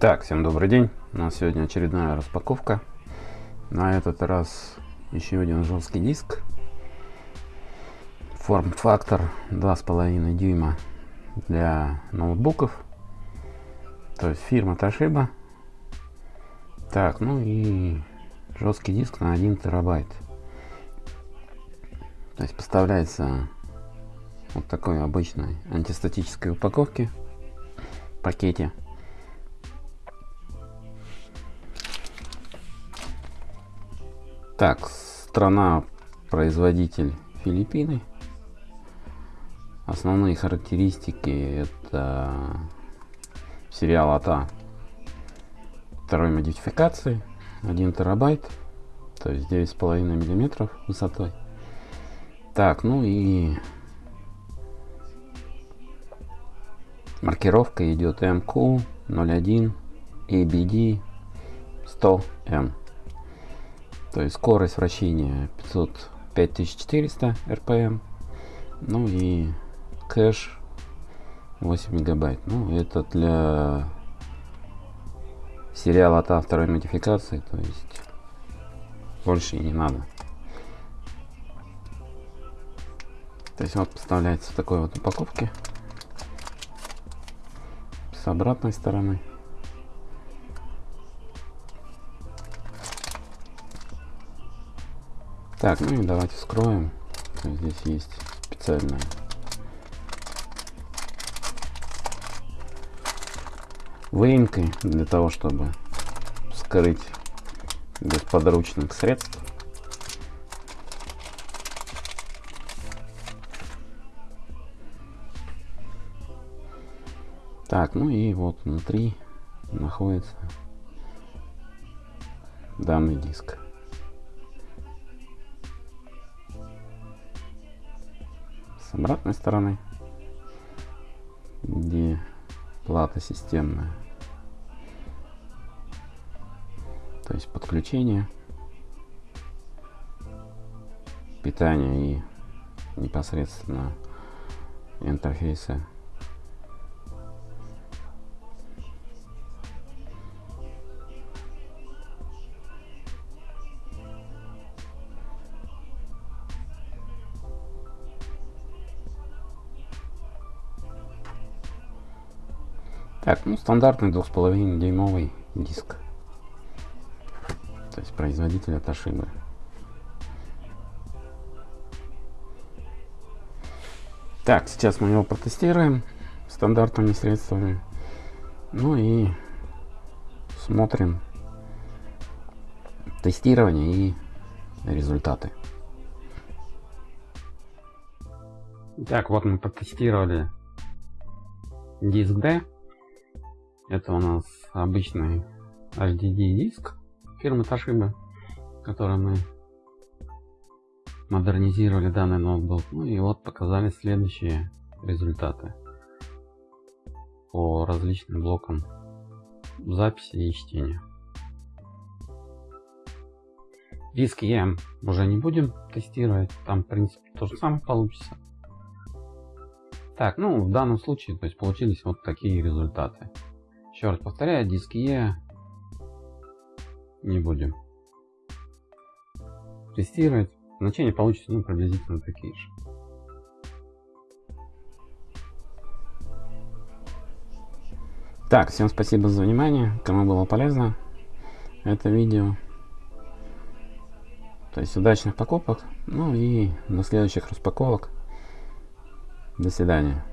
Так, всем добрый день. У нас сегодня очередная распаковка. На этот раз еще один жесткий диск. Форм-фактор 2,5 дюйма для ноутбуков. То есть фирма Toshiba. Так, ну и жесткий диск на 1 терабайт. То есть поставляется вот такой обычной антистатической упаковке пакете. Так, страна производитель Филиппины. Основные характеристики это сериал АТА второй модификации 1 терабайт то есть 9,5 миллиметров высотой. Так ну и маркировка идет MQ 01 ABD 100M то есть скорость вращения 500 5400 RPM ну и кэш 8 мегабайт. Ну это для сериала от второй модификации то есть больше и не надо. То есть вот поставляется в такой вот упаковке с обратной стороны Так, ну и давайте вскроем. Здесь есть специальная выемкой для того, чтобы скрыть без подручных средств. Так, ну и вот внутри находится данный диск. С обратной стороны, где плата системная. То есть подключение, питание и непосредственно интерфейсы Так, ну стандартный 2,5 дюймовый диск. То есть производителя Toshiba. Так, сейчас мы его протестируем стандартными средствами. Ну и смотрим тестирование и результаты. Так, вот мы протестировали диск D это у нас обычный HDD диск фирмы Toshiba, который мы модернизировали данный ноутбук. Ну и вот показали следующие результаты по различным блокам записи и чтения. Диск EM уже не будем тестировать, там в принципе то же самое получится. Так, ну в данном случае то есть получились вот такие результаты. Еще раз повторяю, диски Е не будем тестировать. Значения получится ну, приблизительно такие же. Так, всем спасибо за внимание. Кому было полезно это видео. То есть удачных покупок. Ну и до следующих распаковок. До свидания.